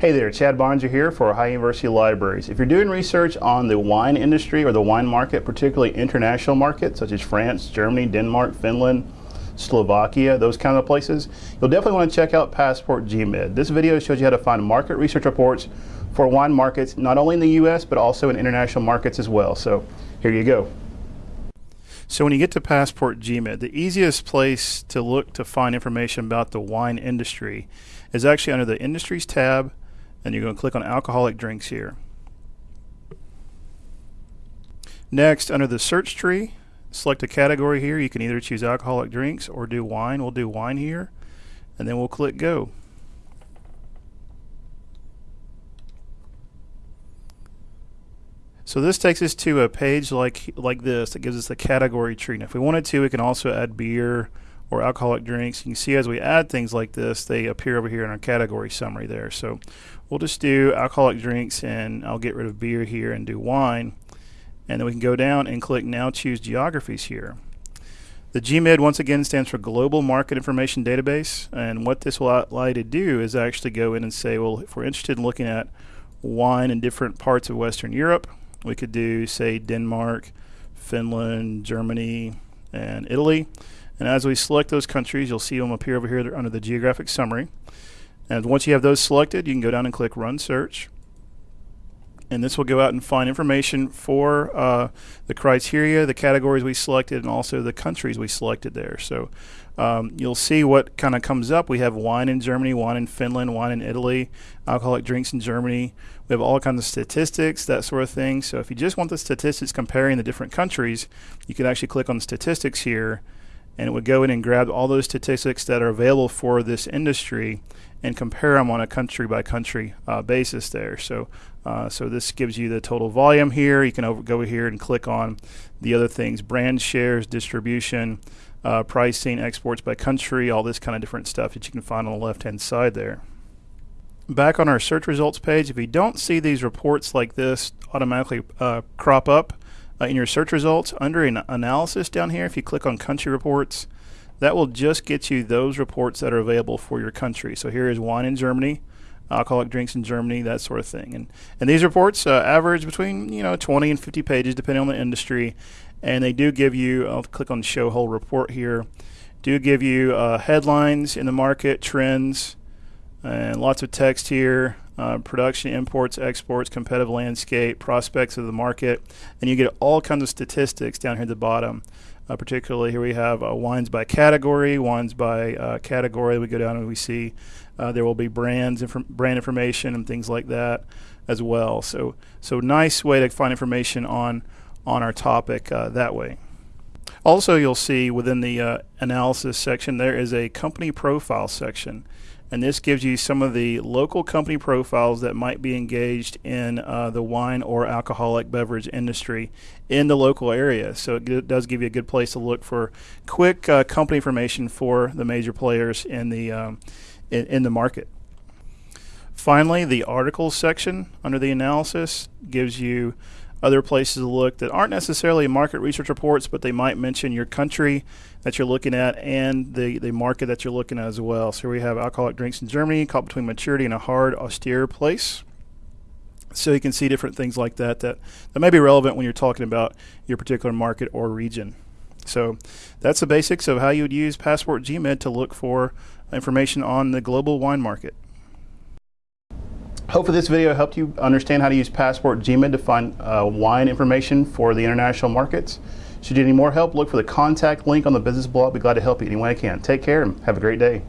Hey there, Chad Barnes here for Ohio University Libraries. If you're doing research on the wine industry or the wine market, particularly international markets such as France, Germany, Denmark, Finland, Slovakia, those kind of places, you'll definitely want to check out Passport GMID. This video shows you how to find market research reports for wine markets, not only in the US, but also in international markets as well. So here you go. So when you get to Passport GMID, the easiest place to look to find information about the wine industry is actually under the Industries tab and you're going to click on alcoholic drinks here. Next, under the search tree, select a category here. You can either choose alcoholic drinks or do wine. We'll do wine here, and then we'll click go. So this takes us to a page like like this that gives us the category tree. Now, if we wanted to, we can also add beer, or alcoholic drinks. You can see as we add things like this, they appear over here in our category summary there. So we'll just do alcoholic drinks and I'll get rid of beer here and do wine. And then we can go down and click Now Choose Geographies here. The GMID once again stands for Global Market Information Database and what this will allow you to do is actually go in and say well if we're interested in looking at wine in different parts of Western Europe we could do say Denmark, Finland, Germany, and Italy and as we select those countries, you'll see them appear over here under the geographic summary. And once you have those selected, you can go down and click Run Search. And this will go out and find information for uh, the criteria, the categories we selected, and also the countries we selected there. So um, you'll see what kind of comes up. We have wine in Germany, wine in Finland, wine in Italy, alcoholic drinks in Germany. We have all kinds of statistics, that sort of thing. So if you just want the statistics comparing the different countries, you can actually click on statistics here and it would go in and grab all those statistics that are available for this industry and compare them on a country by country uh, basis there. So, uh, so this gives you the total volume here. You can over, go here and click on the other things: brand shares, distribution, uh, pricing, exports by country, all this kind of different stuff that you can find on the left-hand side there. Back on our search results page, if you don't see these reports like this automatically uh, crop up, uh, in your search results under an analysis down here, if you click on country reports, that will just get you those reports that are available for your country. So here is wine in Germany, alcoholic drinks in Germany, that sort of thing. And and these reports uh, average between you know 20 and 50 pages depending on the industry, and they do give you. I'll click on show whole report here. Do give you uh, headlines in the market, trends, and lots of text here uh, production, imports, exports, competitive landscape, prospects of the market, and you get all kinds of statistics down here at the bottom. Uh, particularly here we have uh, wines by category, wines by uh, category. We go down and we see uh, there will be brands, inf brand information, and things like that as well. So, so nice way to find information on on our topic uh, that way. Also, you'll see within the analysis section there is a company profile section and this gives you some of the local company profiles that might be engaged in uh, the wine or alcoholic beverage industry in the local area. So it does give you a good place to look for quick uh, company information for the major players in the um, in, in the market. Finally, the articles section under the analysis gives you other places to look that aren't necessarily market research reports, but they might mention your country that you're looking at and the, the market that you're looking at as well. So we have alcoholic drinks in Germany, caught between maturity and a hard, austere place. So you can see different things like that, that that may be relevant when you're talking about your particular market or region. So that's the basics of how you would use Passport GMID to look for information on the global wine market. Hopefully this video helped you understand how to use Passport GMID to find uh, wine information for the international markets. Should you need more help, look for the contact link on the business blog. I'll be glad to help you any way I can. Take care and have a great day.